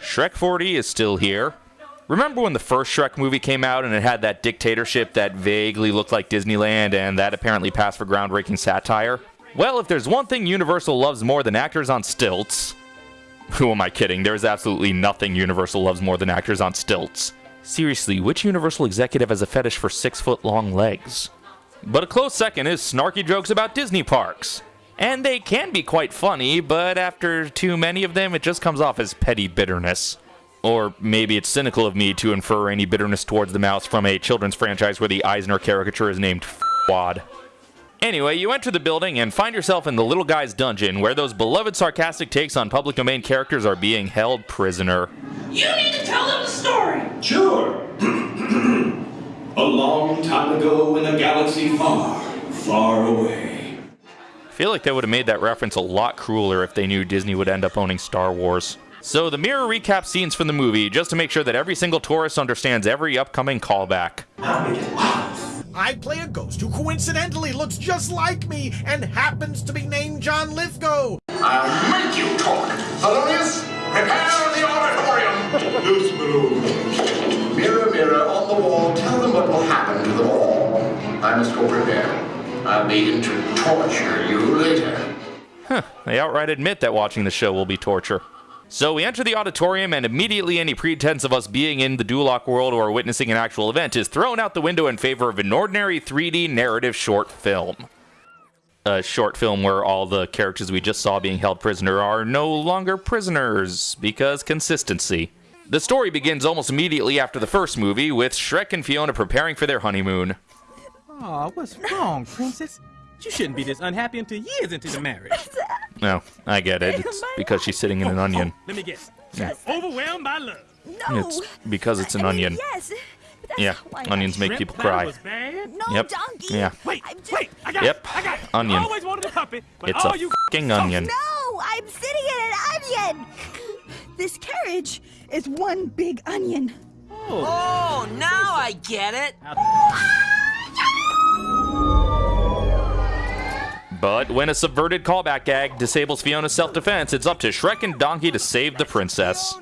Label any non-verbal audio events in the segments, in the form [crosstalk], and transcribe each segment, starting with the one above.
Shrek 4D is still here. Remember when the first Shrek movie came out and it had that dictatorship that vaguely looked like Disneyland and that apparently passed for groundbreaking satire? Well, if there's one thing Universal loves more than actors on stilts. [laughs] Who am I kidding? There's absolutely nothing Universal loves more than actors on stilts. Seriously, which Universal executive has a fetish for six foot long legs? But a close second is snarky jokes about Disney parks. And they can be quite funny, but after too many of them, it just comes off as petty bitterness. Or maybe it's cynical of me to infer any bitterness towards the mouse from a children's franchise where the Eisner caricature is named Farquaad. Anyway, you enter the building and find yourself in the little guy's dungeon where those beloved sarcastic takes on public domain characters are being held prisoner. You need to tell them the story! Sure. [clears throat] a long time ago in a galaxy far, far away. I feel like they would have made that reference a lot crueler if they knew Disney would end up owning Star Wars. So the mirror recap scenes from the movie just to make sure that every single tourist understands every upcoming callback. I play a ghost who coincidentally looks just like me and happens to be named John Lithgow. I'll make you talk. Thelonious, prepare the auditorium. Loose balloon. Mirror, mirror on the wall, tell them what will happen to them all. I must go prepare. I'll begin to torture you later. Huh, they outright admit that watching the show will be torture. So we enter the auditorium, and immediately any pretense of us being in the Duloc world or witnessing an actual event is thrown out the window in favor of an ordinary 3D narrative short film. A short film where all the characters we just saw being held prisoner are no longer prisoners, because consistency. The story begins almost immediately after the first movie, with Shrek and Fiona preparing for their honeymoon. Aw, what's wrong, princess? You shouldn't be this unhappy until years into the marriage. [laughs] No, I get it. It's because she's sitting in an onion. Oh, let me guess. You're overwhelmed by love. No. It's because it's an I mean, onion. Yes. Yeah, onions make people cry. Was. No, Yep. donkey. Yeah. Wait, just- wait, I got Yep. I got it. Onion. I always wanted a puppet, but It's all a you fucking onion. No, I'm sitting in an onion. This carriage is one big onion. Oh, oh now I get it! But when a subverted callback gag disables Fiona's self-defense, it's up to Shrek and Donkey to save the princess.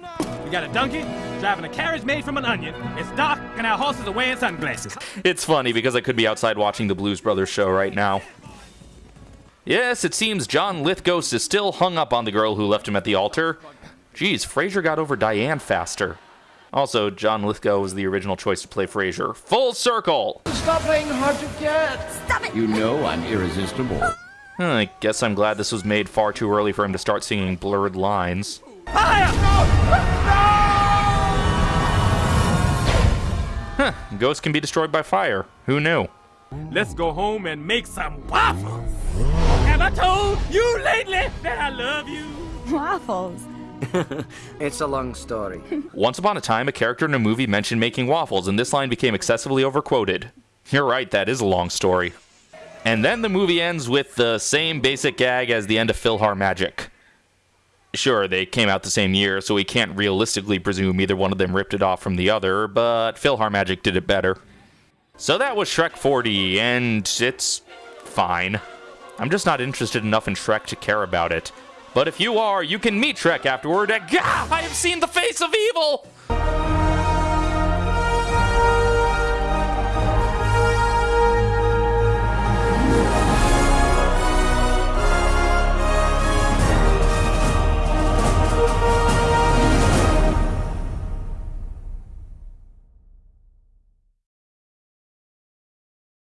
We got a donkey driving a carriage made from an onion. It's dark, and our horses are wearing sunglasses. It's funny because I could be outside watching the Blues Brothers show right now. Yes, it seems John Lithgow is still hung up on the girl who left him at the altar. Geez, Frasier got over Diane faster. Also, John Lithgow was the original choice to play Frasier. Full circle! Stop playing hard to get. Stop it. You know I'm irresistible. Huh, I guess I'm glad this was made far too early for him to start singing blurred lines. Huh, ghosts can be destroyed by fire. Who knew? Let's go home and make some waffles. Have I told you lately that I love you? Waffles. [laughs] It's a long story. [laughs] Once upon a time, a character in a movie mentioned making waffles, and this line became excessively overquoted. You're right, that is a long story. And then the movie ends with the same basic gag as the end of PhilharMagic. Sure, they came out the same year, so we can't realistically presume either one of them ripped it off from the other, but PhilharMagic did it better. So that was Shrek 4D, and it's fine. I'm just not interested enough in Shrek to care about it. But if you are, you can meet Shrek afterward at Gah! I have seen the face of evil!